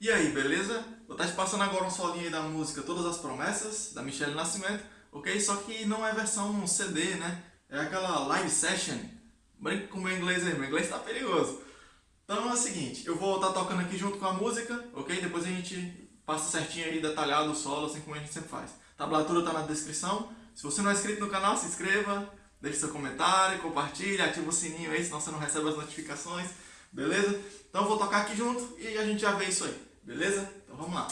E aí, beleza? Vou estar te passando agora um solinho aí da música Todas as Promessas, da Michelle Nascimento, ok? Só que não é versão CD, né? É aquela live session. Brinca com o meu inglês aí, meu inglês tá perigoso. Então é o seguinte, eu vou estar tocando aqui junto com a música, ok? Depois a gente passa certinho aí, detalhado o solo, assim como a gente sempre faz. A tablatura tá na descrição. Se você não é inscrito no canal, se inscreva, deixe seu comentário, compartilhe, ativa o sininho aí, senão você não recebe as notificações, beleza? Então eu vou tocar aqui junto e a gente já vê isso aí. Beleza? Então vamos lá.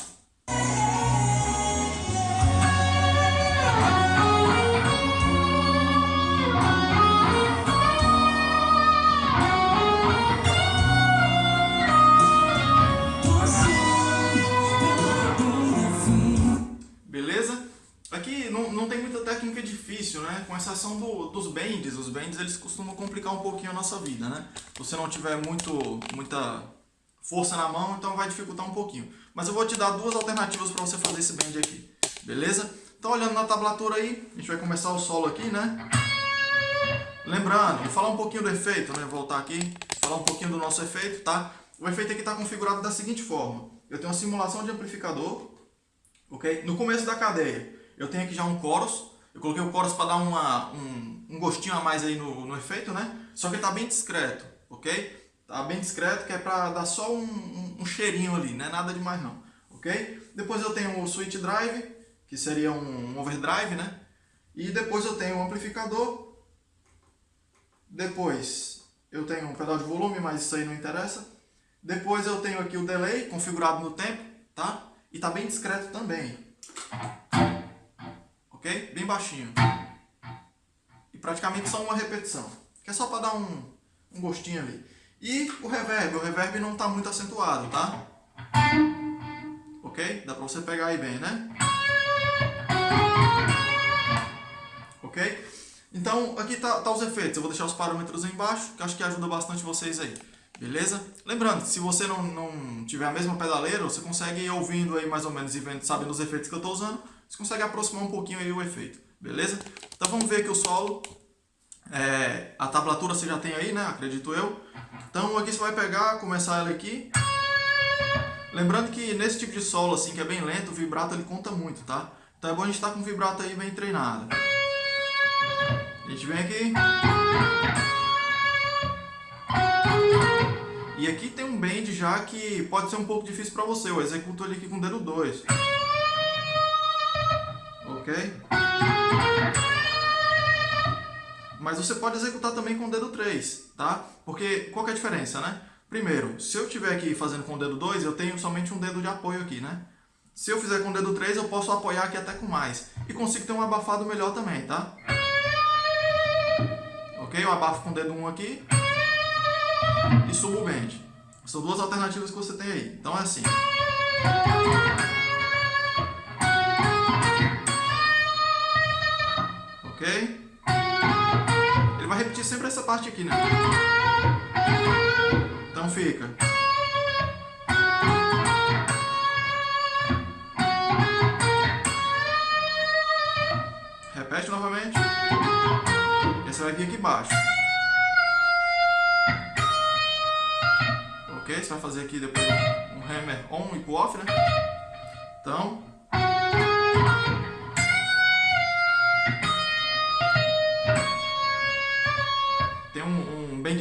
Beleza? Aqui não, não tem muita técnica difícil, né? Com exceção do, dos bends. Os bends eles costumam complicar um pouquinho a nossa vida, né? Se você não tiver muito, muita força na mão, então vai dificultar um pouquinho. Mas eu vou te dar duas alternativas para você fazer esse bend aqui, beleza? Então olhando na tablatura aí, a gente vai começar o solo aqui, né? Lembrando, vou falar um pouquinho do efeito, né? Voltar aqui, falar um pouquinho do nosso efeito, tá? O efeito aqui está configurado da seguinte forma. Eu tenho uma simulação de amplificador, ok? No começo da cadeia, eu tenho aqui já um chorus. Eu coloquei o chorus para dar uma, um, um, gostinho a mais aí no, no efeito, né? Só que ele está bem discreto, ok? Tá bem discreto, que é para dar só um, um, um, cheirinho ali, não é nada demais não, ok? Depois eu tenho o switch drive, que seria um overdrive, né? E depois eu tenho o amplificador. Depois eu tenho um pedal de volume, mas isso aí não interessa. Depois eu tenho aqui o delay configurado no tempo, tá? E tá bem discreto também. Ok? Bem baixinho. E praticamente só uma repetição. Que é só para dar um, um gostinho ali. E o reverb, o reverb não está muito acentuado, tá? Ok? Dá para você pegar aí bem, né? Ok? Então, aqui tá, tá os efeitos. Eu vou deixar os parâmetros aí embaixo, que acho que ajuda bastante vocês aí. Beleza? Lembrando, se você não, não tiver a mesma pedaleira, você consegue ir ouvindo aí mais ou menos e vendo, sabendo os efeitos que eu estou usando, você consegue aproximar um pouquinho aí o efeito. Beleza? Então vamos ver aqui o solo. É, a tablatura você já tem aí, né? Acredito eu. Então aqui você vai pegar, começar ela aqui. Lembrando que nesse tipo de solo, assim, que é bem lento, o vibrato ele conta muito, tá? Então é bom a gente estar tá com o vibrato aí bem treinado. A gente vem aqui. E aqui tem um bend já que pode ser um pouco difícil para você. Eu executo ele aqui com o dedo 2. Ok? Mas você pode executar também com o dedo 3, tá? Porque qual é a diferença, né? Primeiro, se eu estiver aqui fazendo com o dedo 2, eu tenho somente um dedo de apoio aqui, né? Se eu fizer com o dedo 3, eu posso apoiar aqui até com mais. E consigo ter um abafado melhor também, tá? Ok? Eu abafo com o dedo 1 aqui e subo o bend. São duas alternativas que você tem aí. Então é assim. Repetir sempre essa parte aqui, né? Então fica. Repete novamente. E você vai vir aqui embaixo. Ok? Você vai fazer aqui depois um hammer on e off, né? Então,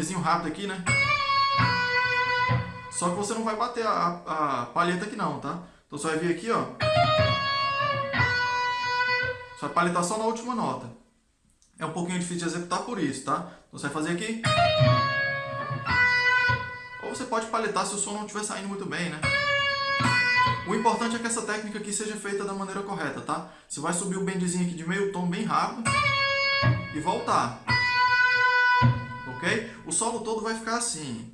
bendzinho rápido aqui, né? Só que você não vai bater a, a palheta aqui não, tá? Então você vai vir aqui, ó. Você vai palhetar só na última nota. É um pouquinho difícil de executar por isso, tá? Então você vai fazer aqui. Ou você pode palhetar se o som não estiver saindo muito bem, né? O importante é que essa técnica aqui seja feita da maneira correta, tá? Você vai subir o bendzinho aqui de meio tom bem rápido e voltar O solo todo vai ficar assim.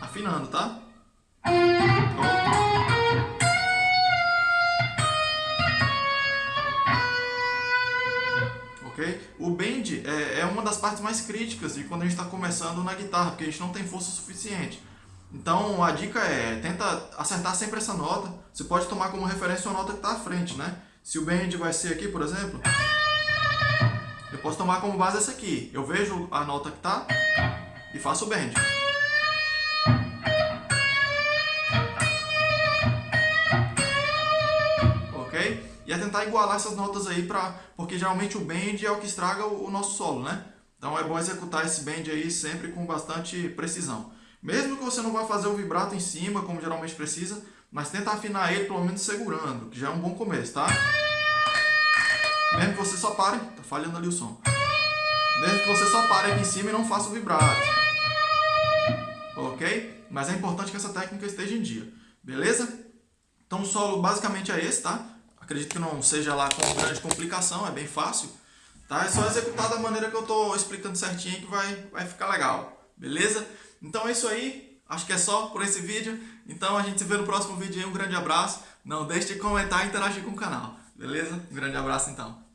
Afinando, tá? O bend é, é uma das partes mais críticas de quando a gente está começando na guitarra, porque a gente não tem força suficiente. Então a dica é, tenta acertar sempre essa nota. Você pode tomar como referência a nota que está à frente, né? Se o bend vai ser aqui, por exemplo, eu posso tomar como base essa aqui. Eu vejo a nota que tá e faço o bend. Ok? E é tentar igualar essas notas aí, pra, porque geralmente o bend é o que estraga o nosso solo, né? Então é bom executar esse bend aí sempre com bastante precisão. Mesmo que você não vá fazer o vibrato em cima, como geralmente precisa, mas tenta afinar ele pelo menos segurando, que já é um bom começo, tá? Mesmo que você só pare, tá falhando ali o som. Mesmo que você só pare aqui em cima e não faça o vibrato. Ok? Mas é importante que essa técnica esteja em dia. Beleza? Então o solo basicamente é esse, tá? Acredito que não seja lá com grande complicação, é bem fácil. Tá? É só executar da maneira que eu estou explicando certinho que vai, vai ficar legal. Beleza? Então é isso aí. Acho que é só por esse vídeo. Então a gente se vê no próximo vídeo aí. Um grande abraço. Não deixe de comentar e interagir com o canal. Beleza? Um grande abraço então.